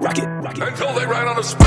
rock it, rock it. Until they ran on a spike.